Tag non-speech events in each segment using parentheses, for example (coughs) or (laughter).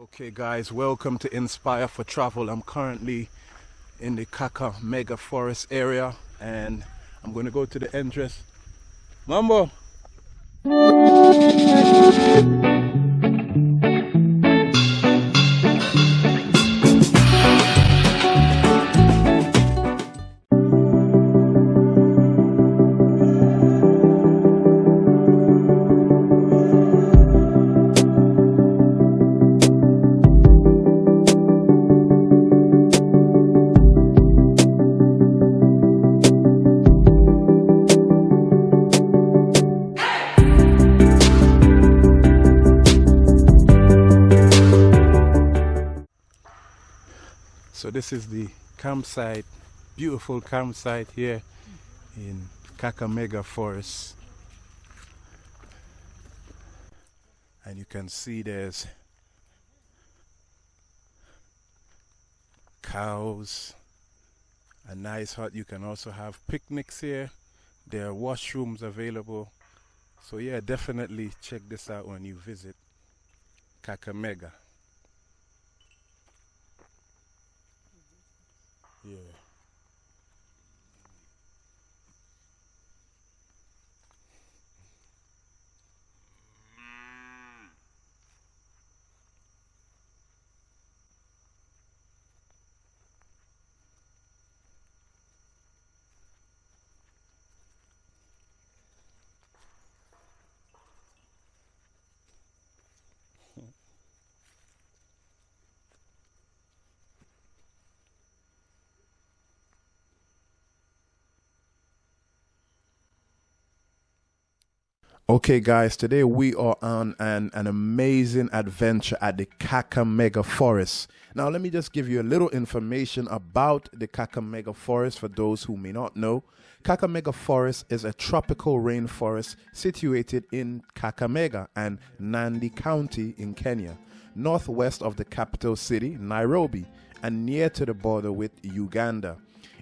Okay guys, welcome to Inspire for Travel. I'm currently in the Kakamega Forest area and I'm going to go to the entrance. Mambo! This is the campsite, beautiful campsite here in Kakamega Forest. And you can see there's cows, a nice hut. You can also have picnics here. There are washrooms available. So yeah, definitely check this out when you visit Kakamega. Yeah. Okay, guys, today we are on an, an amazing adventure at the Kakamega Forest. Now, let me just give you a little information about the Kakamega Forest for those who may not know. Kakamega Forest is a tropical rainforest situated in Kakamega and Nandi County in Kenya, northwest of the capital city, Nairobi, and near to the border with Uganda.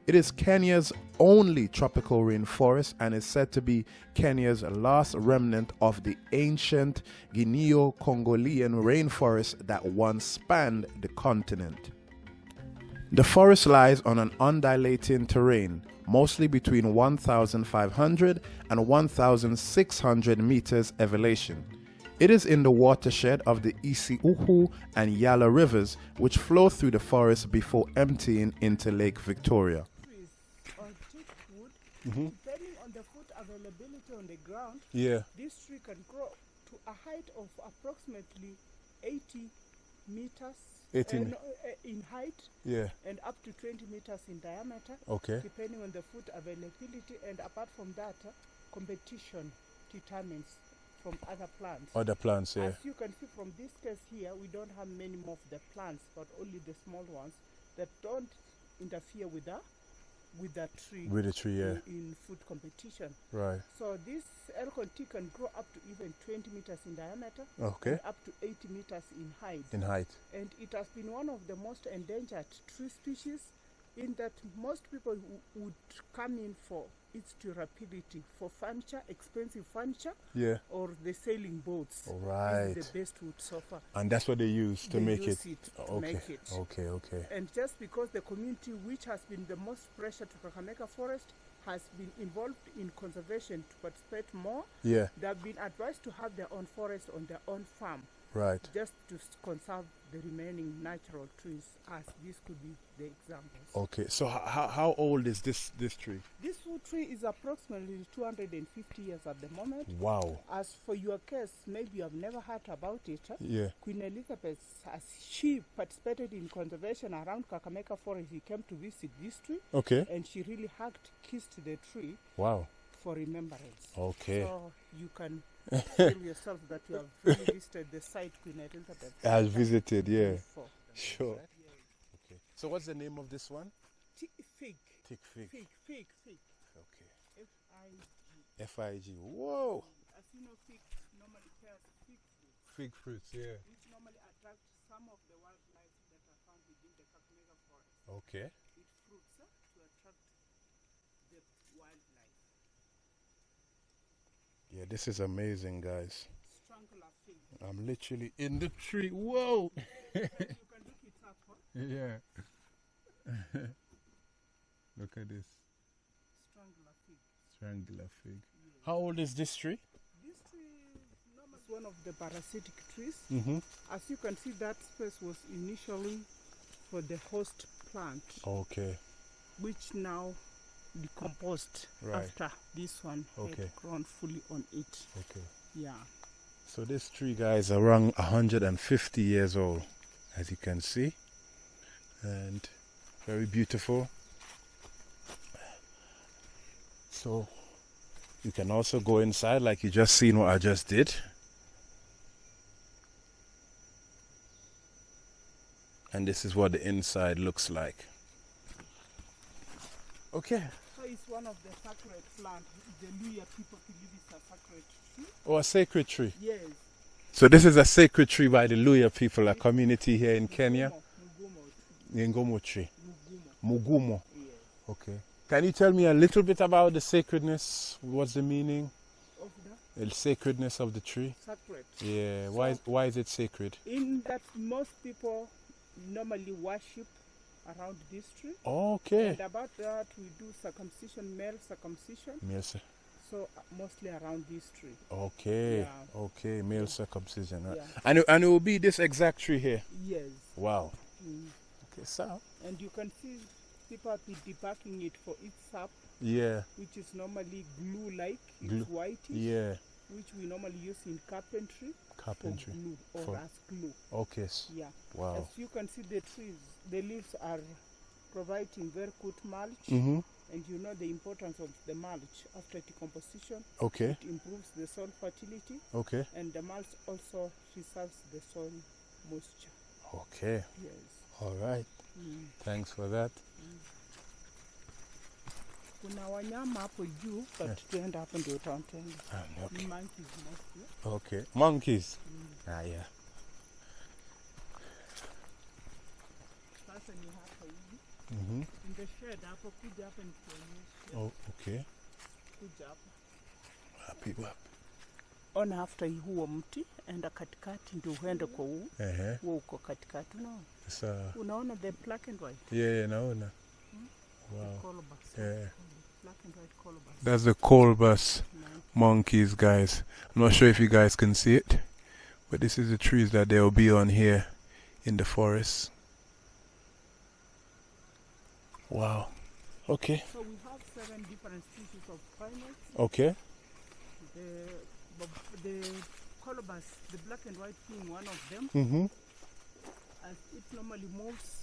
It is Kenya's only tropical rainforest and is said to be Kenya's last remnant of the ancient Guineo Congolian rainforest that once spanned the continent. The forest lies on an undulating terrain, mostly between 1,500 and 1,600 meters elevation. It is in the watershed of the Isiukhu and Yala rivers, which flow through the forest before emptying into Lake Victoria. Mm-hmm. Depending on the food availability on the ground, Yeah. this tree can grow to a height of approximately 80 meters 80 uh, uh, in height Yeah. and up to 20 meters in diameter, Okay. depending on the food availability. And apart from that, uh, competition determines from other plants. Other plants, yeah. As you can see from this case here, we don't have many more of the plants, but only the small ones that don't interfere with the with that tree With the tree, yeah. in, in food competition. Right. So this Elgon teak can grow up to even 20 meters in diameter, Okay. up to 80 meters in height. In height. and it has been one of the most endangered tree species in that most people would come in for its durability, for furniture, expensive furniture, Yeah. or the sailing boats. This Right. is the best wood so far. And that's what they use to They make use it. it to okay. make it. Okay, okay. And just because the community which has been the most pressure to Kakamega Forest has been involved in conservation to participate more, Yeah, they have been advised to have their own forest on their own farm right. just to conserve the remaining natural trees as this could be the examples. Okay. So how how old is this this tree? This tree is approximately 250 years at the moment. Wow. As for your case, maybe you have never heard about it. huh? Yeah. Queen Elizabeth, as she participated in conservation around Kakamega Forest, he came to visit this tree Okay. and she really hugged, kissed the tree Wow. for remembrance. Okay. So you can (laughs) feel yourself that you have really visited the site Queen Elizabeth. Has visited, yeah. before. Sure. Okay. So what's the name of this one? Ti- Fig, Tick fig. fig, fig, fig. Okay. F-I-G. F I G. Whoa. As you know, fig normally bears fig fruit, Fig fruits, yeah. which normally attract some of the wildlife that are found within the Kakamega forest. Okay. It fruits uh, to attract the wildlife. Yeah, this is amazing, guys. I'm literally in the tree. Whoa. can look it up. Huh? yeah. Look at this Strangler fig. triangular fig. How old is this tree? This tree is one of the parasitic trees. Mm-hmm. As you can see, that space was initially for the host plant, Okay. which now decomposed Right. after this one Okay. had grown fully on it. Okay. Yeah. So this tree, guys, are around 150 years old, as you can see, and very beautiful. So you can also go inside, like you just seen what I just did. And this is what the inside looks like. Okay. So it's one of the sacred plant. The Luhya people believe it's a sacred tree. Oh, a sacred tree. Yes. So this is a sacred tree by the Luhya people, a community here in Kenya. Mugumo, Ngomo tree. Mugumo. Mugumo. Yes. Okay. Can you tell me a little bit about the sacredness? What's the meaning? Of the The sacredness of the tree? sacred. Yeah. Why why is it sacred? In that most people normally worship around this tree. Okay. And about that, we do circumcision, male circumcision. Yes. sir. So uh, mostly around this tree. Okay. Yeah. Okay. Male circumcision. right. Yeah. And it, and it will be this exact tree here. Yes. Wow. Mm. Okay. So. And you can see people have been it for its sap, Yeah. which is normally glue-like. Glue. It's whitish, Yeah. Which we normally use in carpentry, Carpentry. for glue or For- as glue. Okay. Yeah. Wow. As you can see, the trees, the leaves are providing very good mulch. Mhm. And you know the importance of the mulch after decomposition. Okay. It improves the soil fertility, Okay. and the mulch also preserves the soil moisture. Okay. Yes. All right. Mm. Thanks for that. Kuna wanyama hapo juu, but Yeah. tuenda hapo ndio utawatenga. Ah, okay. Monkeys mostly. Okay. Monkeys. Mm. Ah, yeah. Sasa ni hapa hivi. Mhm. In the shed hapo, kuja hapa nikuonyeshe. Oh, okay. Kuja hapa. Wapi wapi? Ona after huo mti, enda katikati ndio uende kwa huu. Uh-huh. Huo uko katikati, unaona? Uh, Unaona the black and white? yeah, yeah, naona. Wow. Colobus. Yeah. Black and white colobus. That's the colbus Nice. monkeys, guys. I'm not sure if you guys can see it, but this is the trees that they'll be on here in the forest. Wow. Okay. So we have seven different species of primates. Okay. The the- colobus, the black and white being one of them, Mm-hmm. as it normally moves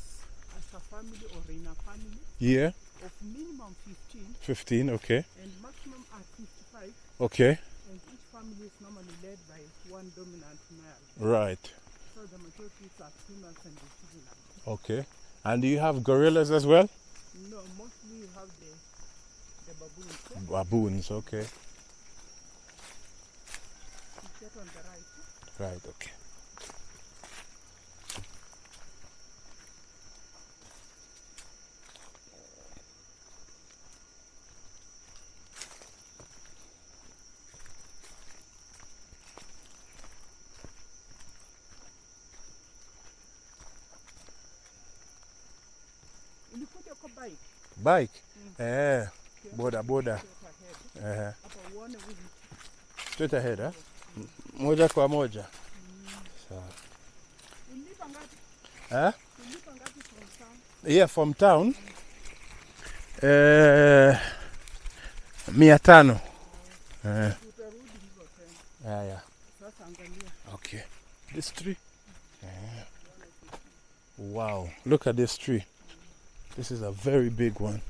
a family or in a family Yeah. of minimum 15 15. Okay. and maximum at 55, Okay. and each family is normally led by one dominant male. Right. So the majority are females and the juvenile. Okay. And do you have gorillas as well? No, mostly you have the the baboons. eh? Baboons. Okay. You get on the right. Right. Okay. Ulikuja bike. Bike. Mm. Eh. Boda boda. Eh. Straight ahead, eh? Moja kwa moja. Sawa. Ulipa ngapi? Eh? Ulipa ngapi from town? Yeah, from town. Eh, mia tano. Eh, hivyo tena. yeah, yeah. Okay. This tree. Eh. Wow. Look at this tree. This is a very big one.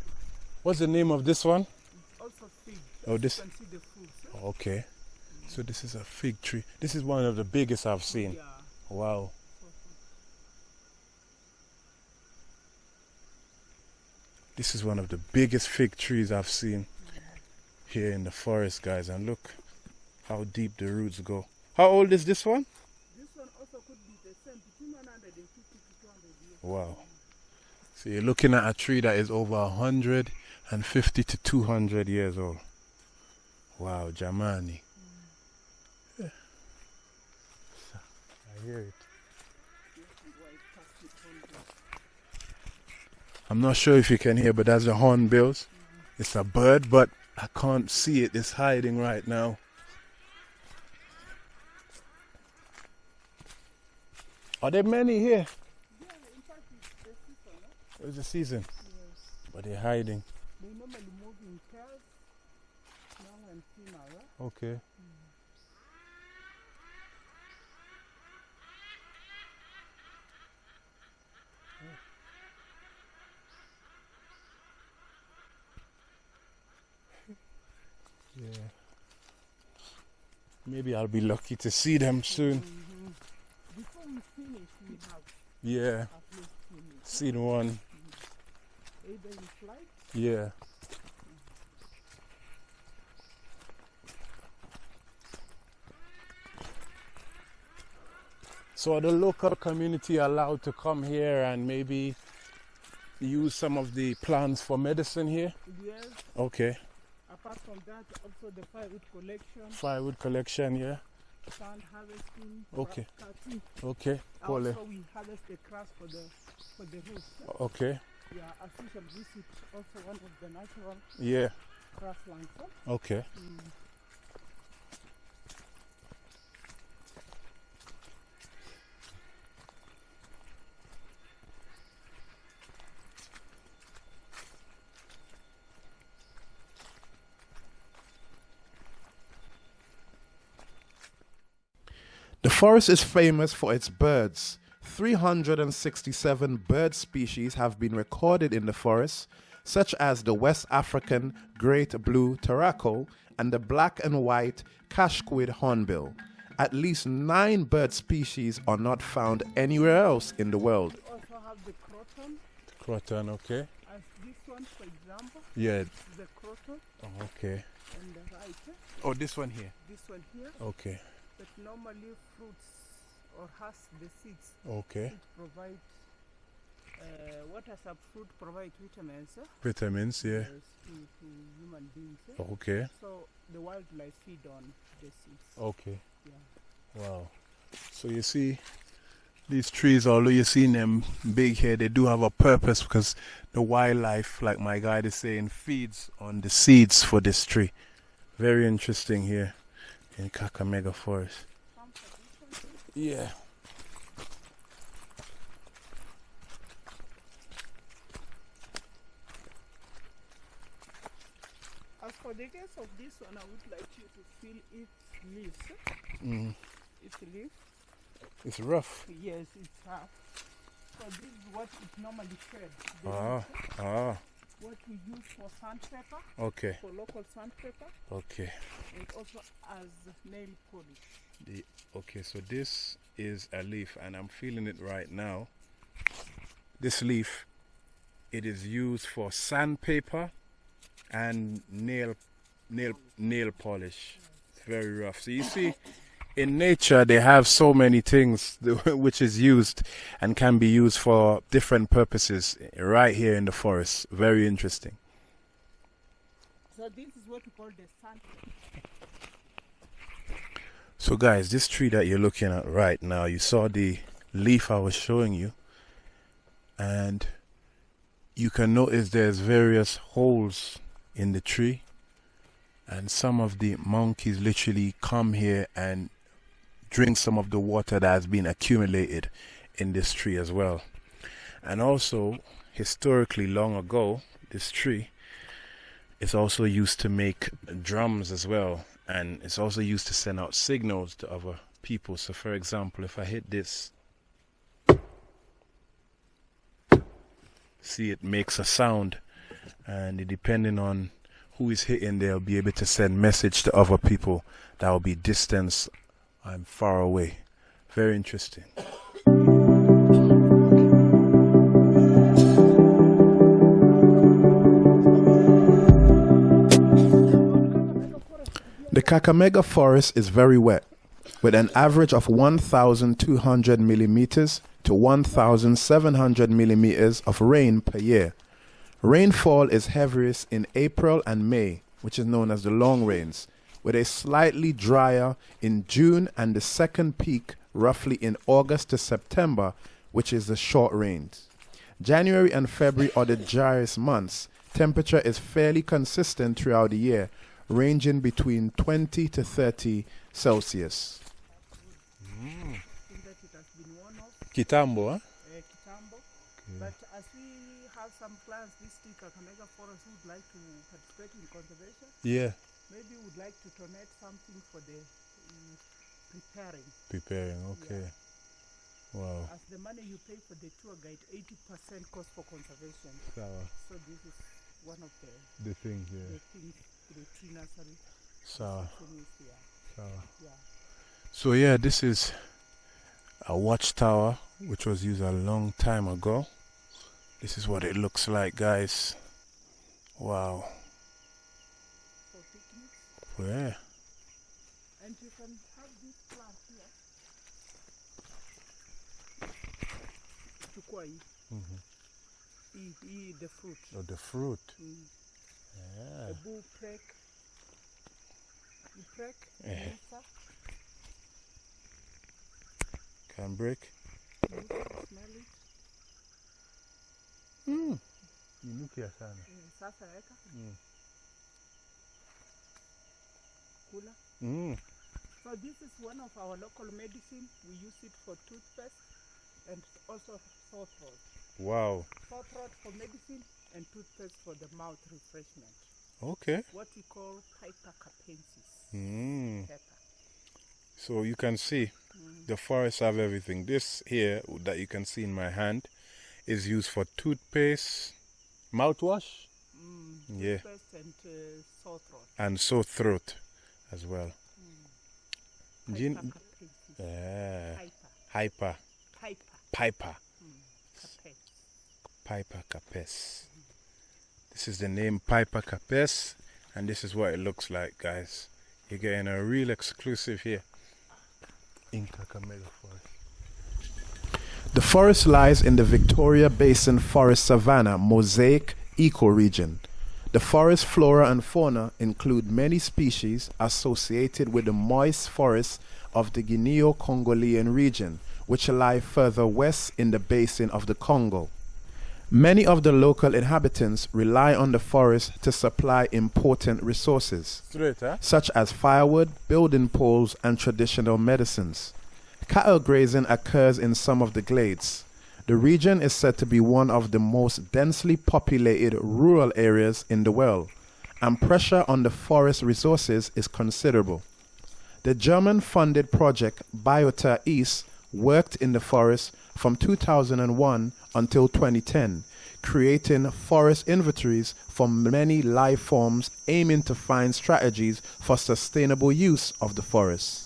What's the name of this one? It's also fig. Oh, this. You can see the fruits. Okay. So this is a fig tree. This is one of the biggest I've seen. Yeah. Wow. This is one of the biggest fig trees I've seen here in the forest, guys. And look how deep the roots go. How old is this one? This one also could be the same between 150 to 200 years. Wow. So you're looking at a tree that is over 150 to 200 years old. Wow, Jamani. Yeah. I hear it. This is white casket hornbill. I'm not sure if you can hear, but that's the hornbills. It's a bird, but I can't see it. It's hiding right now. Are there many here? Yeah, in fact, it's the season. Huh? It's the season, Yes. but they're hiding. They normally move in pairs, male and female. Huh? Okay. (laughs) Yeah. Maybe I'll be lucky to see them soon. Mm-hmm. Before we finish, we have Yeah. at least. Seen one. Either in flight Yeah. So are the local community allowed to come here and maybe use some of the plants for medicine here? Yes. Okay. Apart from that, also the firewood collection, Firewood collection, yeah. sand harvesting, Okay. Okay. Pole. Also, we harvest the grass for the for the roof. Okay. Yeah, official visit also one of the natural Yeah. grasslands. huh? Okay. Mm. The forest is famous for its birds. 367 bird species have been recorded in the forest, such as the West African great blue turaco and the black and white casqued hornbill. At least nine bird species are not found anywhere else in the world. We also have the croton, Croton, okay. as this one, for example, Yeah. the croton oh, Okay. on the right. Oh, this one here. This one here, Okay. that normally fruits or has the seeds. Okay. It provide uh, a fruit provide vitamins? Vitamins, yeah. yes, to, to human beings. Okay. So the wildlife feed on the seeds. Okay. Yeah. Wow. So you see, these trees, although you see them big here, they do have a purpose because the wildlife, like my guide is saying, feeds on the seeds for this tree. Very interesting here in Kakamega Forest. Yeah. As for the case of this one, I would like you to feel its leaves. Mm. Its leaf, It's rough. yes, it's rough. So this is what it normally shed. the Ah, ah. What we use for sandpaper, Okay, for local sandpaper, okay. and also as nail polish. The, okay, so this is a leaf, and I'm feeling it right now. This leaf, it is used for sandpaper and nail, nail, nail polish. It's very rough. So you see, in nature they have so many things (laughs) which is used and can be used for different purposes right here in the forest. Very interesting. So this is what we call the sandpaper. So, guys, this tree that you're looking at right now, you saw the leaf I was showing you, and you can notice there's various holes in the tree, and some of the monkeys literally come here and drink some of the water that has been accumulated in this tree as well. And also, historically, long ago, this tree is also used to make drums as well. And it's also used to send out signals to other people. So for example if i hit this see it makes a sound. And depending on who is hitting they'll be able to send message to other people that will be distance i'm far away. Very interesting. The Kakamega forest is very wet, with an average of 1,200 millimeters to 1,700 millimeters of rain per year. Rainfall is heaviest in April and May, which is known as the long rains, with a slightly drier in June and the second peak roughly in August to September, which is the short rains. January and February are the driest months. Temperature is fairly consistent throughout the year, ranging between 20 to 30 Celsius. I think that it has been worn off. Kitambo, huh? uh, Kitambo. But as we have some plans this week, Kakamega Forest would like to participate in conservation. Yeah. Maybe would like to donate something for the um, preparing. Preparing, okay. Wow. As the money you pay for the tour guide, 80% goes for conservation. Sawa. So this is one of the, The thing the here. things the tree nursery Sawa. things here. Sawa. Yeah. So yeah, this is a watchtower which was used a long time ago. This is what it looks like, guys. Wow. Yeah. And you can have this plant here. Chukua hii. Mhm. Hii, hii the fruit. Oh, the fruit. Mm. Yeah. The bull prek. You prek. Eh. Musa. Can break. Musa, smell it. Mm. Inukia sana. Mm, Sasa weka. Mm. Kula. Mm. So this is one of our local medicine. We use it for toothpaste and also sore throat. Wow. Sore throat for medicine and toothpaste for the mouth refreshment. Okay. What we call Piper capensis Mm. pepper. So you can see Mm. the forests have everything. This here that you can see in my hand is used for toothpaste, mouthwash, Mm. Yeah. Toothpaste and uh, sore throat. and sore throat as well. Piper Gin- capensis. Yeah. Piper. Hyper, Piper. piper, Mm. Piper capes. This is the name Piper capes, and this is what it looks like, guys. You're getting a real exclusive here in Kakamega Forest. The forest lies in the Victoria Basin Forest Savanna Mosaic ecoregion. The forest flora and fauna include many species associated with the moist forests of the Guineo-Congolese region, which lie further west in the basin of the Congo. Many of the local inhabitants rely on the forest to supply important resources Straight, huh? such as firewood, building poles, and traditional medicines. Cattle grazing occurs in some of the glades. The region is said to be one of the most densely populated rural areas in the world, and pressure on the forest resources is considerable. The German funded project Biota East worked in the forest from 2001 until 2010, creating forest inventories for many life forms aiming to find strategies for sustainable use of the forest.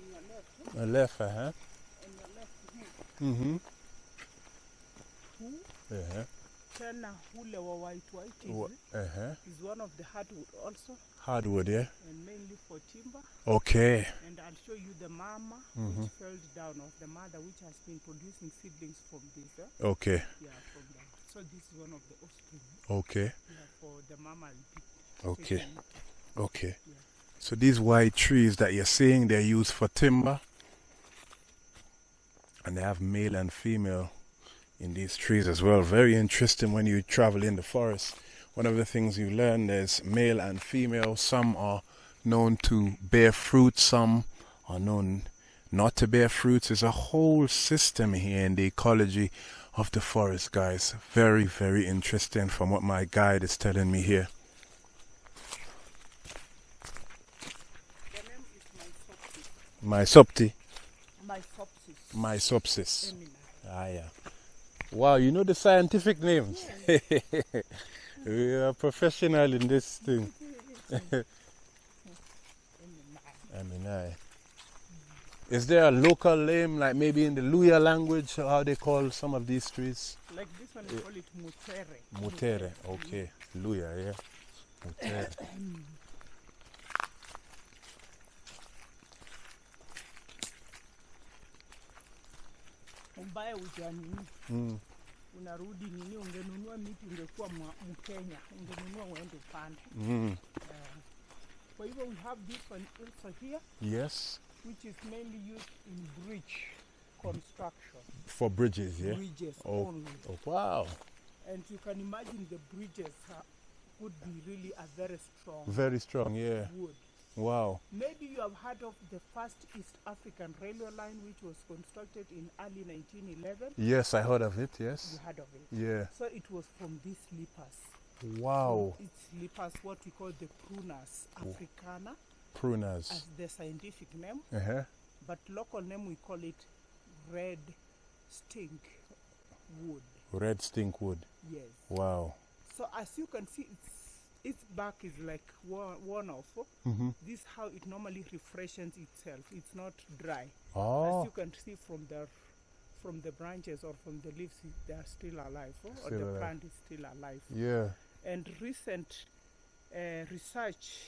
On your left, A left, huh? on your left huu, Mm-hmm. huu Uh-huh. tena ule wa white white hivi Uh-huh. is one of the hardwood also Hardwood, yeah? and mainly for timber. Okay. And I'll show you the mama Mhm. which fell down of the mother which has been producing seedlings from this. Eh? Okay. Yeah, from the, so this is one of the offspring. Okay. Yeah, for the mama Okay. Okay. Yeah. So these white trees that you're seeing, they're used for timber. And they have male and female in these trees as well. Very interesting when you travel in the forest. One of the things you learn there's male and female. Some are known to bear fruit, some are known not to bear fruits. There's a whole system here in the ecology of the forest, guys. Very, very interesting from what my guide is telling me here. The name is Maesopsis. Mysopti. Maesopsis. Maesopsis. Ah, yeah. Wow, you know the scientific names. (laughs) We are professional in this thing. (laughs) I mean, Is there a local name, like maybe in the Luhya language, how they call some of these trees? Like this one, we call it Mutere. Mutere, okay. Luhya, yeah. Mutere. (coughs) Uja nini? Mm. Unarudi nini? Ungenunua miti ungekuwa Mkenya, ungenunua uende upande. Mm. Kwa hivyo we have this one also here, Yes, which is mainly used in bridge construction, for bridges, yeah. bridges Oh. only. Oh, wow, And you can imagine the bridges uh, would be really a very strong very strong, yeah. wood. Wow. Maybe you have heard of the first East African railway line, which was constructed in early 1911. Yes, I heard of it. Yes. You heard of it. Yeah. So it was from these sleepers. Wow. It's sleepers, what we call the prunus africana, Pruners. as the scientific name, Uh huh. but local name we call it red stink wood. Red stink wood. Yes. Wow. So as you can see, its its bark is like worn, off. Mm-hmm. This how it normally refreshes itself. It's not dry. As Oh. you can see from the from the branches or from the leaves, they are still alive, oh, or the alive. plant is still alive. Yeah. And recent uh, research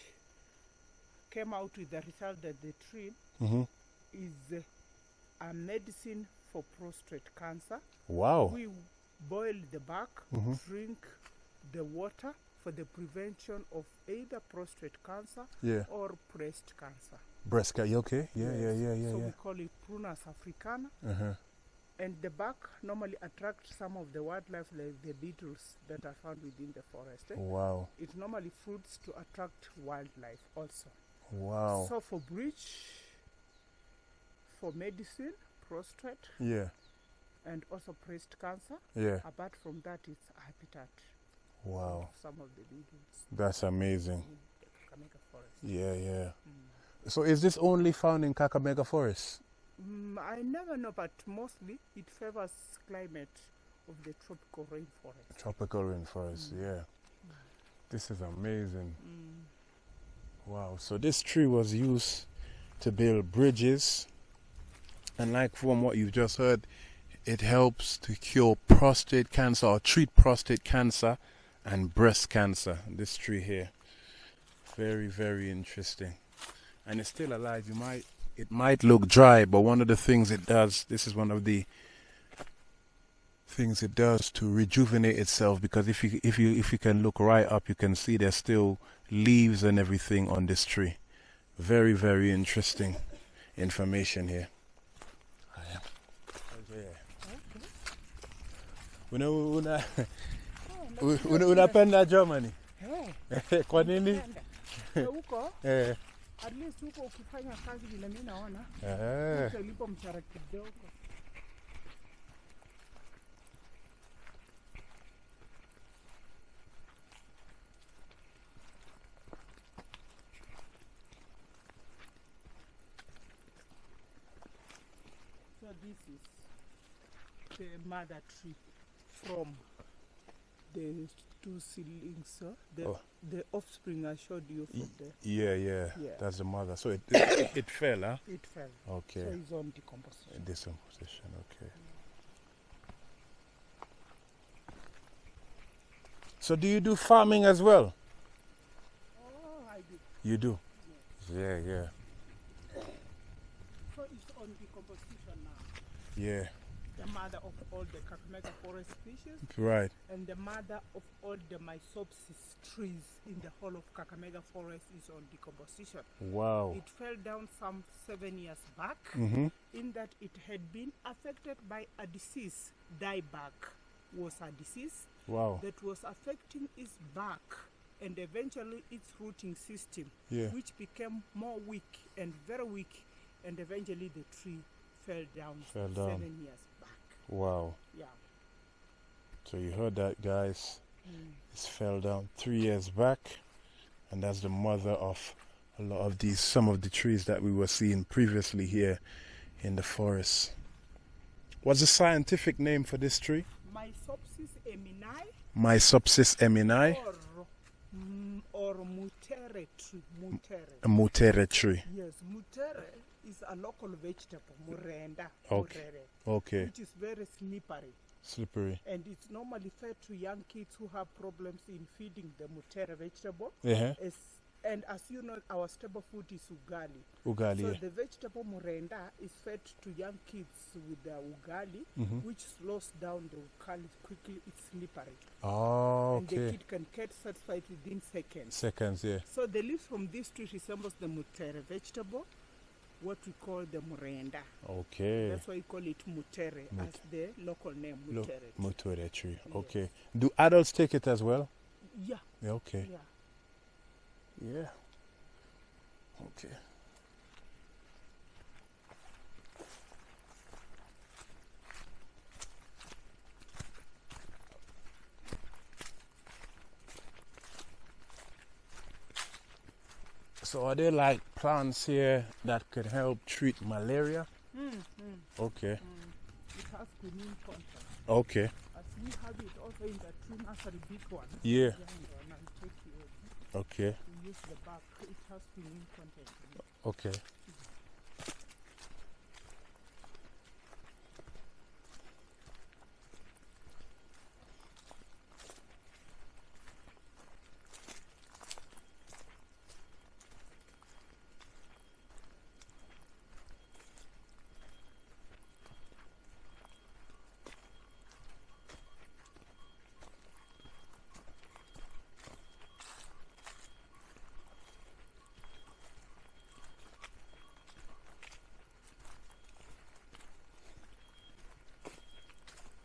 came out with the result that the tree Mm-hmm. is uh, a medicine for prostate cancer. Wow. We boil the bark, Mhm. drink the water for the prevention of either prostate cancer Yeah. or breast cancer. Breast ca- you okay? Yeah, yeah, yeah, yeah, So yeah. we call it Prunus africana. Uh huh. And the bark normally attracts some of the wildlife like the beetles that are found within the forest. eh. Wow. It normally fruits to attract wildlife also. Wow. So for breach, for medicine, prostate, Yeah. and also breast cancer. Yeah. Apart from that, it's habitat Wow. some of the beetles That's amazing. in the Kakamega forest. Yeah, yeah. So is this only found in Kakamega Forest? Mm, I never know, but mostly it favors climate of the tropical rainforest. Tropical rainforest, yeah. This is amazing. Mm. Wow. So this tree was used to build bridges. And like from what you've just heard, it helps to cure prostate cancer or treat prostate cancer and breast cancer. This tree here. Very, very interesting. And it's still alive. You might it might look dry, but one of the things it does, this is one of the things it does to rejuvenate itself because if you if you if you can look right up you can see there's still leaves and everything on this tree very very interesting information here una una una unapenda Germany? Hey, (laughs) kwa nini? Huko? (laughs) Eh. At least huko ukifanya kazi vile mimi naona. Eh. Utalipo mshahara kidogo. So this is the mother tree from the two seedlings, uh, the, Oh. the offspring I showed you from there. yeah yeah Yeah. that's the mother so it (coughs) it, it fell huh It fell. Okay. So it's on decomposition. decomposition okay so do you do farming as well Oh, I did. you do yeah yeah So it's on decomposition now. yeah The mother of all the Kakamega forest species right and the mother of all the Maesopsis trees in the whole of Kakamega forest is on decomposition. wow It fell down some seven years back mm-hmm in that it had been affected by a disease. Dieback was a disease wow that was affecting its bark and eventually its rooting system, yeah which became more weak and very weak, and eventually the tree fell down Fell down. seven years. Wow Yeah. so you heard that guys Mm. It fell down three years back, and that's the mother of a lot of these, some of the trees that we were seeing previously here in the forest. What's the scientific name for this tree? Maesopsis eminii My subsist eminai, or mm, or mutere tree. Mutere. a mutere tree. Yes, mutere is a local vegetable, murenda, Okay. murere, Okay, which is very slippery. slippery. And it's normally fed to young kids who have problems in feeding the mutere vegetable. Yeah, As, and as you know, our staple food is ugali. ugali. So yeah. the vegetable murenda is fed to young kids with the ugali, Mhm. which slows down the ugali quickly. It's slippery, Oh, and the kid can get satisfied within seconds. Seconds, yeah. So the leaves from this tree resembles the mutere vegetable, what we call the murenda. Okay. That's why we call it mutere as the local name mutere. mutere tree. Yes. Okay. Do adults take it as well? yeah, Yeah, okay. yeah. Yeah. Okay. So are there like plants here that could help treat malaria? Mm, mm, Okay. mm. It has quinine content. Okay. As we have it also in the tree nursery big one. Yeah. Okay. We use the bark. It has quinine content. Okay.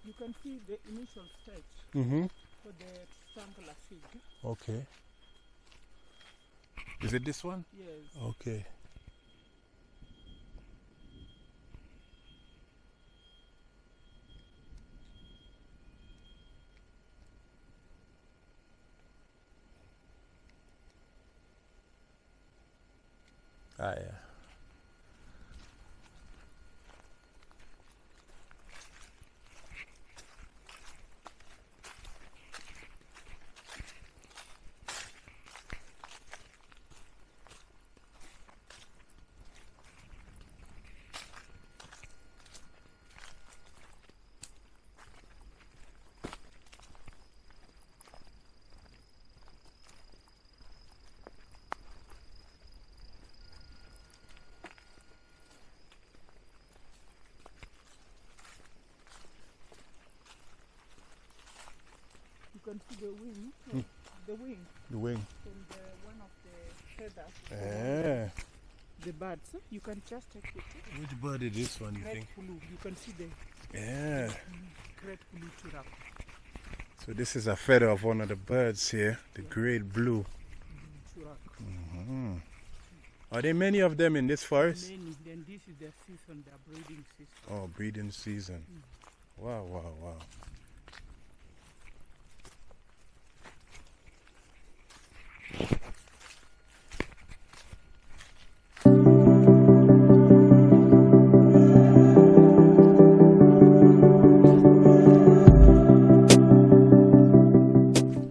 You can see the initial stage Mm-hmm. for the triangular fig. Okay. Is it this one? Yes. Okay. Ah, yeah. Can see the wing. Hmm. The wing The wing. from the uh, one of the feathers. Yeah. The birds. You can just take it. Which bird is this one, you Great think? blue. You can see the mm-hmm. Yeah. great blue turap. So this is a feather of one of the birds here, the great blue. Mm-hmm. Churak. Mhm. Are there many of them in this forest? Many. Then this is the season, the breeding season. Oh, breeding season. Mm. Wow, wow, wow.